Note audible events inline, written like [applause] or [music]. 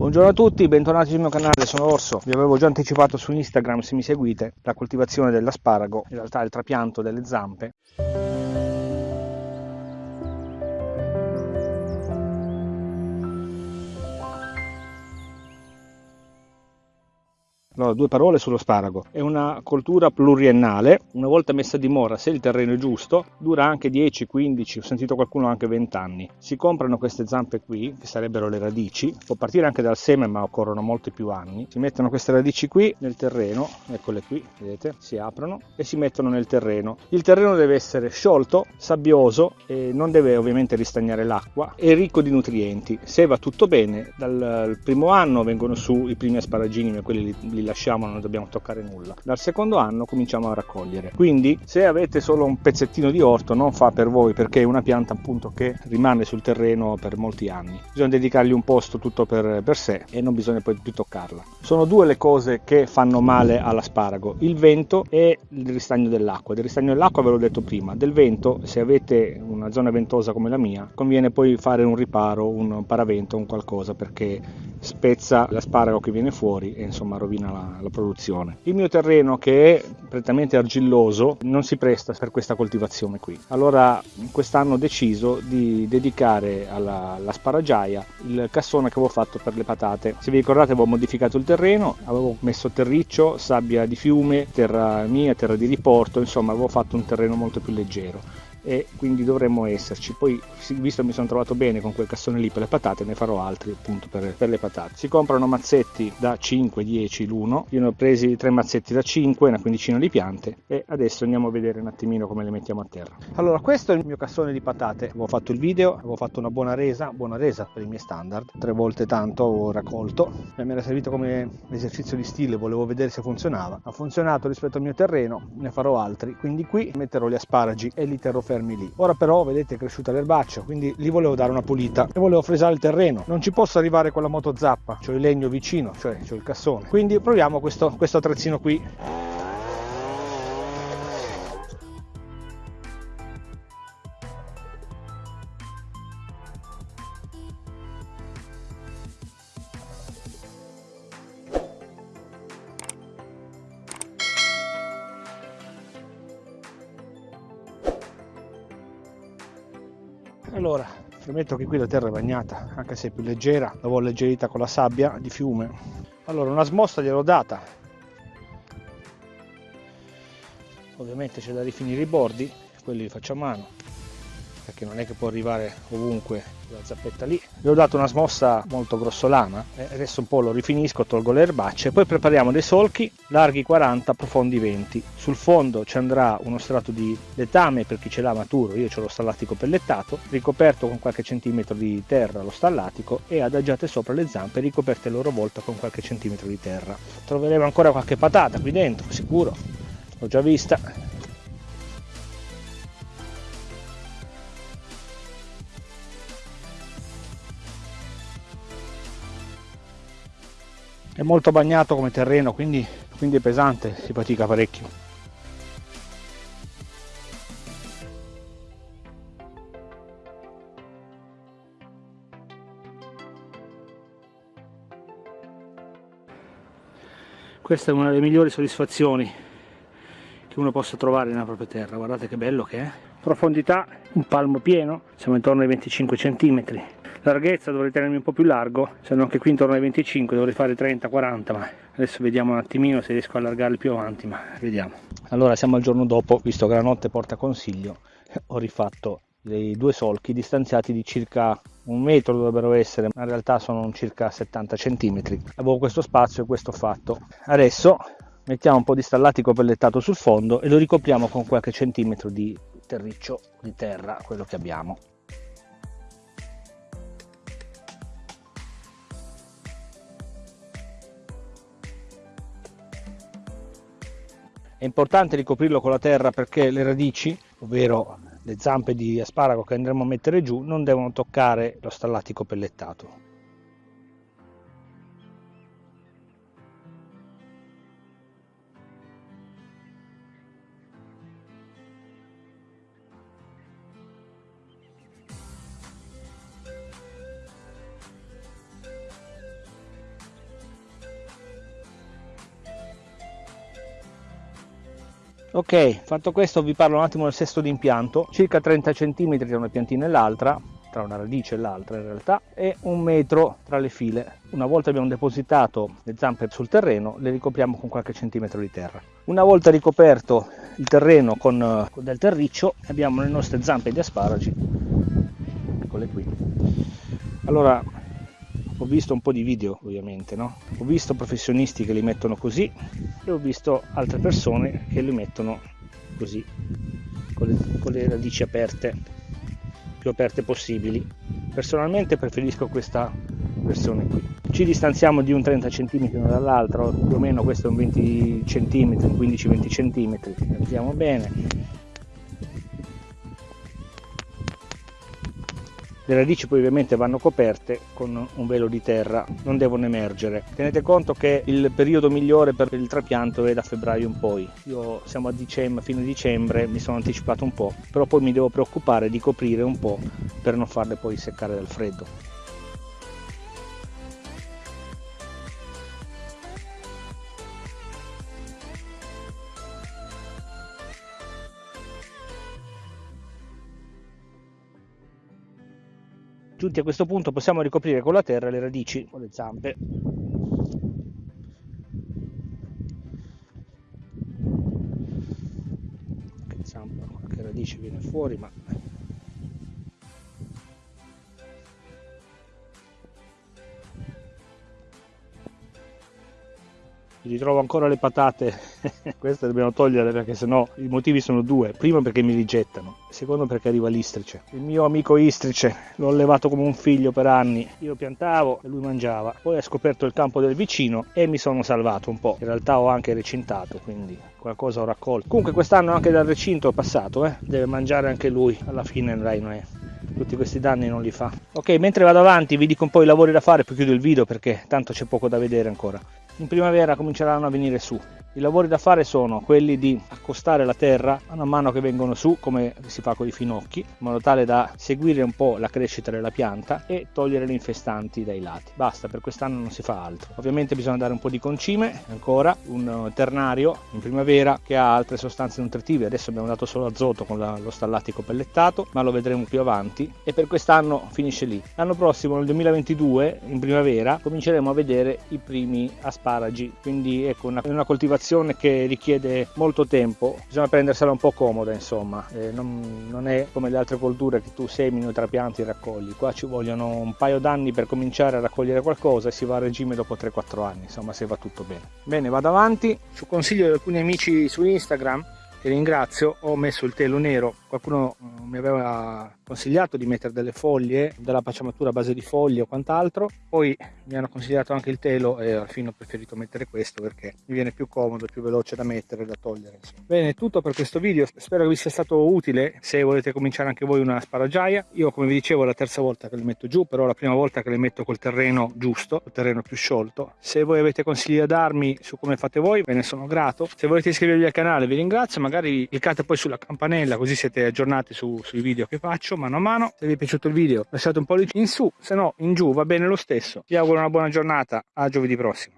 Buongiorno a tutti, bentornati sul mio canale, sono Orso. Vi avevo già anticipato su Instagram, se mi seguite, la coltivazione dell'asparago, in realtà il trapianto delle zampe. Allora, due parole sullo sparago. È una coltura pluriennale, una volta messa a dimora, se il terreno è giusto, dura anche 10, 15, ho sentito qualcuno anche 20 anni. Si comprano queste zampe qui, che sarebbero le radici, può partire anche dal seme ma occorrono molti più anni. Si mettono queste radici qui nel terreno, eccole qui, vedete, si aprono e si mettono nel terreno. Il terreno deve essere sciolto, sabbioso e non deve ovviamente ristagnare l'acqua e ricco di nutrienti. Se va tutto bene, dal primo anno vengono su i primi asparagini, quelli li, li lasciamo, non dobbiamo toccare nulla. Dal secondo anno cominciamo a raccogliere. Quindi se avete solo un pezzettino di orto non fa per voi perché è una pianta appunto che rimane sul terreno per molti anni. Bisogna dedicargli un posto tutto per, per sé e non bisogna poi più toccarla. Sono due le cose che fanno male all'asparago, il vento e il ristagno dell'acqua. Del ristagno dell'acqua ve l'ho detto prima, del vento se avete una zona ventosa come la mia conviene poi fare un riparo, un paravento, un qualcosa perché spezza l'asparago che viene fuori e insomma rovina la, la, produzione. Il mio terreno che è prettamente argilloso non si presta per questa coltivazione qui. Allora quest'anno ho deciso di dedicare alla, alla sparagiaia il cassone che avevo fatto per le patate. Se vi ricordate avevo modificato il terreno, avevo messo terriccio, sabbia di fiume, terra mia, terra di riporto, insomma avevo fatto un terreno molto più leggero e quindi dovremmo esserci. Poi, visto che mi sono trovato bene con quel cassone lì per le patate, ne farò altri appunto per, per le patate. Si comprano mazzetti da 5-10 l'uno, io ne ho presi tre mazzetti da 5, una quindicina di piante e adesso andiamo a vedere un attimino come le mettiamo a terra. Allora, questo è il mio cassone di patate, avevo fatto il video, avevo fatto una buona resa, buona resa per i miei standard, tre volte tanto ho raccolto, mi era servito come esercizio di stile, volevo vedere se funzionava. Ha funzionato rispetto al mio terreno, ne farò altri, quindi qui metterò gli asparagi e li terrò fermi lì. Ora però vedete è cresciuta l'erbaccio, quindi gli volevo dare una pulita e volevo fresare il terreno. Non ci posso arrivare con la moto zappa, ho il legno vicino, cioè ho il cassone. Quindi proviamo questo, questo attrezzino qui. Allora premetto che qui la terra è bagnata anche se è più leggera l'avevo alleggerita con la sabbia di fiume. Allora una smossa gliel'ho data. Ovviamente c'è da rifinire i bordi quelli li faccio a mano perché non è che può arrivare ovunque la zappetta lì. Gli ho dato una smossa molto grossolana e adesso un po' lo rifinisco tolgo le erbacce poi prepariamo dei solchi larghi 40 profondi 20 sul fondo ci andrà uno strato di letame per chi ce l'ha maturo io ho lo stallatico pellettato ricoperto con qualche centimetro di terra lo stallatico e adagiate sopra le zampe ricoperte a loro volta con qualche centimetro di terra. Troveremo ancora qualche patata qui dentro sicuro. L'ho già vista è molto bagnato come terreno quindi, quindi è pesante si fatica parecchio. Questa è una delle migliori soddisfazioni che uno possa trovare nella propria terra. Guardate che bello che è. Profondità un palmo pieno siamo intorno ai 25 centimetri larghezza dovrei tenermi un po' più largo se no anche qui intorno ai 25 dovrei fare 30-40 ma adesso vediamo un attimino se riesco a allargarli più avanti ma vediamo. Allora siamo al giorno dopo visto che la notte porta consiglio [laughs] ho rifatto dei due solchi distanziati di circa un metro dovrebbero essere ma in realtà sono circa 70 centimetri. Avevo questo spazio e questo fatto. Adesso mettiamo un po' di stallatico pellettato sul fondo e lo ricopriamo con qualche centimetro di terriccio di terra quello che abbiamo È importante ricoprirlo con la terra perché le radici, ovvero le zampe di asparago che andremo a mettere giù, non devono toccare lo stallatico pellettato. Ok fatto questo vi parlo un attimo del sesto d'impianto. Circa 30 cm tra una piantina e l'altra tra una radice e l'altra in realtà e un metro tra le file. Una volta abbiamo depositato le zampe sul terreno le ricopriamo con qualche centimetro di terra. Una volta ricoperto il terreno con, con del terriccio abbiamo le nostre zampe di asparagi. Eccole qui. Allora ho visto un po' di video ovviamente no? ho visto professionisti che li mettono così e ho visto altre persone che li mettono così con le, con le radici aperte più aperte possibili. Personalmente preferisco questa versione qui. Ci distanziamo di un 30 cm uno dall'altro più o meno questo è un 20 cm 15-20 cm vediamo bene Le radici poi ovviamente vanno coperte con un velo di terra, non devono emergere. Tenete conto che il periodo migliore per il trapianto è da febbraio in poi. Io siamo a dicembre, fine dicembre, mi sono anticipato un po', però poi mi devo preoccupare di coprire un po' per non farle poi seccare dal freddo. Giunti a questo punto possiamo ricoprire con la terra le radici o le zampe. Qualche zampa, qualche radice viene fuori, ma ritrovo ancora le patate. [laughs] Queste dobbiamo toglierle perché sennò i motivi sono due. Primo perché mi rigettano. Secondo perché arriva l'istrice. Il mio amico istrice l'ho allevato come un figlio per anni. Io piantavo e lui mangiava. Poi ha scoperto il campo del vicino e mi sono salvato un po' in realtà ho anche recintato quindi qualcosa ho raccolto. Comunque quest'anno anche dal recinto è passato eh? deve mangiare anche lui. Alla fine dai non è. Tutti questi danni non li fa. Ok mentre vado avanti vi dico un po' i lavori da fare poi chiudo il video perché tanto c'è poco da vedere ancora in primavera cominceranno a venire su i lavori da fare sono quelli di accostare la terra man mano che vengono su come si fa con i finocchi in modo tale da seguire un po' la crescita della pianta e togliere le infestanti dai lati. Basta per quest'anno non si fa altro. Ovviamente bisogna dare un po' di concime ancora un ternario in primavera che ha altre sostanze nutritive. Adesso abbiamo dato solo azoto con lo stallatico pellettato ma lo vedremo più avanti. E per quest'anno finisce lì. L'anno prossimo nel 2022 in primavera cominceremo a vedere i primi asparagi. Quindi ecco una, una coltivazione un'operazione che richiede molto tempo, bisogna prendersela un po' comoda insomma, eh, non, non, è come le altre colture che tu semini, trapianti e raccogli, qua ci vogliono un paio d'anni per cominciare a raccogliere qualcosa e si va a regime dopo 3-4 anni, insomma se va tutto bene. Bene, vado avanti, su consiglio di alcuni amici su Instagram, che ringrazio, ho messo il telo nero, qualcuno eh, mi aveva consigliato di mettere delle foglie, della pacciamatura a base di foglie o quant'altro, poi mi hanno consigliato anche il telo e alla fine ho preferito mettere questo perché mi viene più comodo, più veloce da mettere e da togliere. Insomma. Bene, tutto per questo video, spero che vi sia stato utile, se volete cominciare anche voi una sparaggiaia, io come vi dicevo è la terza volta che le metto giù, però la prima volta che le metto col terreno giusto, col terreno più sciolto, se voi avete consigli da darmi su come fate voi, ve ne sono grato, se volete iscrivervi al canale vi ringrazio, magari cliccate poi sulla campanella così siete aggiornati su, sui video che faccio mano a mano. Se vi è piaciuto il video lasciate un pollice in su, se no in giù va bene lo stesso. Vi auguro una buona giornata, a giovedì prossimo.